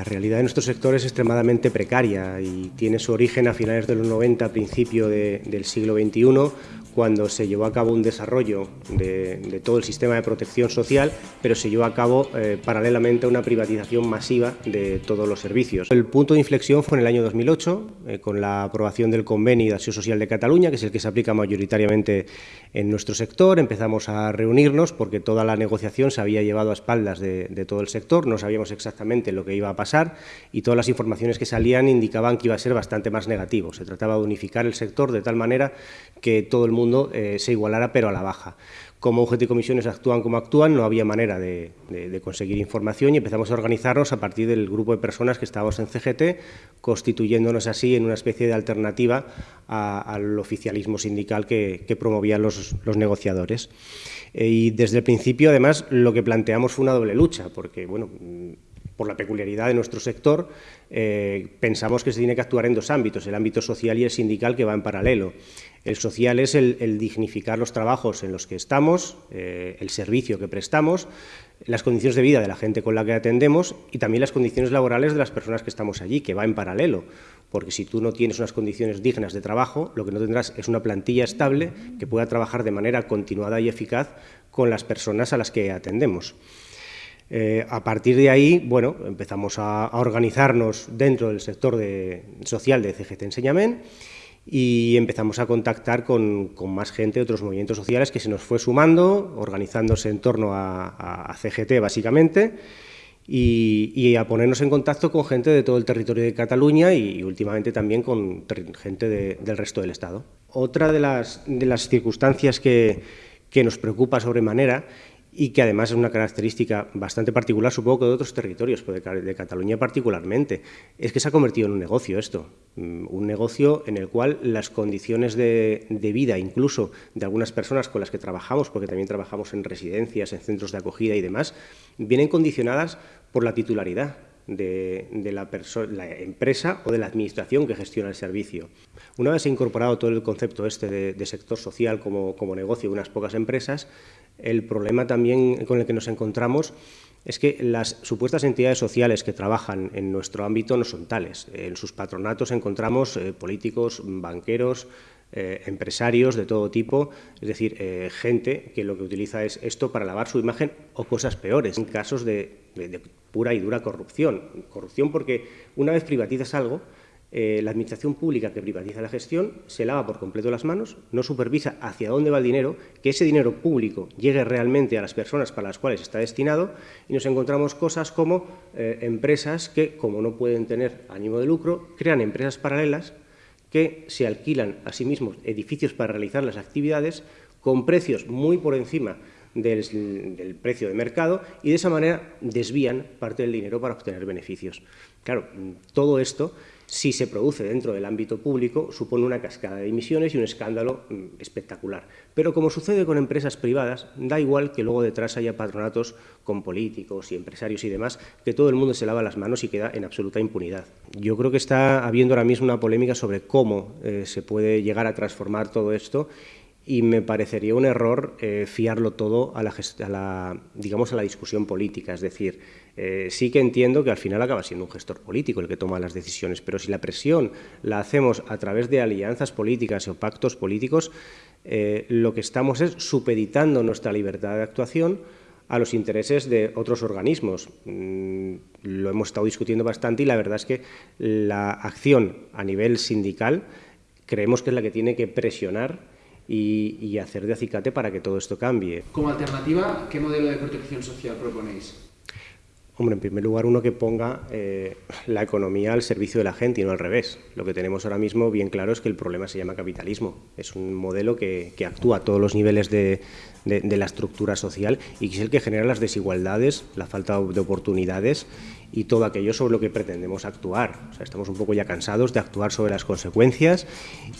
La realidad de nuestro sector es extremadamente precaria y tiene su origen a finales de los 90, principio del siglo XXI, cuando se llevó a cabo un desarrollo de, todo el sistema de protección social, pero se llevó a cabo eh, paralelamente una privatización masiva de todos los servicios. El punto de inflexión fue en el año 2008, eh, con la aprobación del Convenio de Acción Social de Cataluña, que es el que se aplica mayoritariamente en nuestro sector. Empezamos a reunirnos porque toda la negociación se había llevado a espaldas de, de todo el sector, no sabíamos exactamente lo que iba a pasar y todas las informaciones que salían indicaban que iba a ser bastante más negativo. Se trataba de unificar el sector de tal manera que todo el mundo eh, se igualara, pero a la baja. Como UGT y comisiones actúan como actúan, no había manera de, conseguir información y empezamos a organizarnos a partir del grupo de personas que estábamos en CGT, constituyéndonos así en una especie de alternativa al oficialismo sindical que, promovían los, negociadores. Eh, y desde el principio, además, lo que planteamos fue una doble lucha, porque, bueno, por la peculiaridad de nuestro sector, eh, pensamos que se tiene que actuar en dos ámbitos, el ámbito social y el sindical que va en paralelo. El social es el, dignificar los trabajos en los que estamos, eh, el servicio que prestamos, las condiciones de vida de la gente con la que atendemos y también las condiciones laborales de las personas que estamos allí, que va en paralelo. Porque si tú no tienes unas condiciones dignas de trabajo, lo que no tendrás es una plantilla estable que pueda trabajar de manera continuada y eficaz con las personas a las que atendemos. Eh, a partir de ahí, bueno, empezamos a, organizarnos dentro del sector social de CGT Enseñament y empezamos a contactar con, más gente otros movimientos sociales que se nos fue sumando, organizándose en torno a, CGT básicamente, y, a ponernos en contacto con gente de todo el territorio de Cataluña y, últimamente también con gente del resto del Estado. Otra de las, circunstancias que, que nos preocupa sobremanera y que además es una característica bastante particular, supongo que de otros territorios, pero de Cataluña particularmente, es que se ha convertido en un negocio esto, mm, un negocio en el cual las condiciones de, vida, incluso de algunas personas con las que trabajamos, porque también trabajamos en residencias, en centros de acogida y demás, vienen condicionadas por la titularidad de, la, empresa o de la administración que gestiona el servicio. Una vez incorporado todo el concepto este de, sector social como, como negocio de unas pocas empresas, el problema también con el que nos encontramos es que las supuestas entidades sociales que trabajan en nuestro ámbito no son tales. En sus patronatos encontramos eh, políticos, banqueros, eh, empresarios de todo tipo, es decir, eh, gente que lo que utiliza es esto para lavar su imagen o cosas peores, en casos de pura y dura corrupción. Corrupción porque una vez privatizas algo, eh, la Administración Pública que privatiza la gestión se lava por completo las manos, no supervisa hacia dónde va el dinero, que ese dinero público llegue realmente a las personas para las cuales está destinado y nos encontramos cosas como eh, empresas que, como no pueden tener ánimo de lucro, crean empresas paralelas que se alquilan a sí mismos edificios para realizar las actividades con precios muy por encima del, precio de mercado y de esa manera desvían parte del dinero para obtener beneficios. Claro, todo esto, si se produce dentro del ámbito público, supone una cascada de emisiones y un escándalo mm, espectacular. Pero como sucede con empresas privadas, da igual que luego detrás haya patronatos con políticos y empresarios y demás, que todo el mundo se lava las manos y queda en absoluta impunidad. Yo creo que está habiendo ahora mismo una polémica sobre cómo eh, se puede llegar a transformar todo esto y me parecería un error eh, fiarlo todo a la, digamos, a la discusión política. Es decir, eh, sí que entiendo que al final acaba siendo un gestor político el que toma las decisiones, pero si la presión la hacemos a través de alianzas políticas o pactos políticos, eh, lo que estamos es supeditando nuestra libertad de actuación a los intereses de otros organismos. Mm, lo hemos estado discutiendo bastante y la verdad es que la acción a nivel sindical creemos que es la que tiene que presionar y, hacer de acicate para que todo esto cambie. Como alternativa, ¿qué modelo de protección social proponéis? Hombre, en primer lugar, uno que ponga eh, la economía al servicio de la gente y no al revés. Lo que tenemos ahora mismo bien claro es que el problema se llama capitalismo. Es un modelo que, actúa a todos los niveles de, de, la estructura social y que es el que genera las desigualdades, la falta de oportunidades y todo aquello sobre lo que pretendemos actuar. O sea, estamos un poco ya cansados de actuar sobre las consecuencias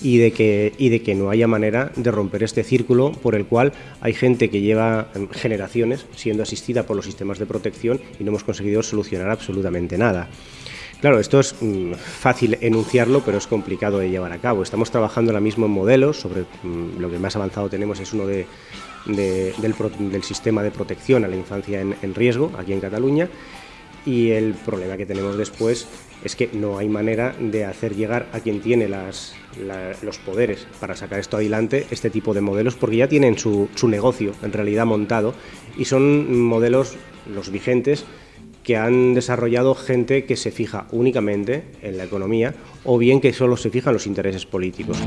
y de, que, y de que no haya manera de romper este círculo por el cual hay gente que lleva em, generaciones siendo asistida por los sistemas de protección y no hemos conseguido solucionar absolutamente nada. Claro, esto es mm, fácil enunciarlo, pero es complicado de llevar a cabo. Estamos trabajando ahora mismo en modelos, sobre mm, lo que más avanzado tenemos es uno de, del, sistema de protección a la infancia en riesgo, aquí en Cataluña, y el problema que tenemos después es que no hay manera de hacer llegar a quien tiene los poderes para sacar esto adelante este tipo de modelos, porque ya tienen su, su negocio en realidad montado y son modelos, los vigentes, que han desarrollado gente que se fija únicamente en la economía o bien que solo se fija en los intereses políticos.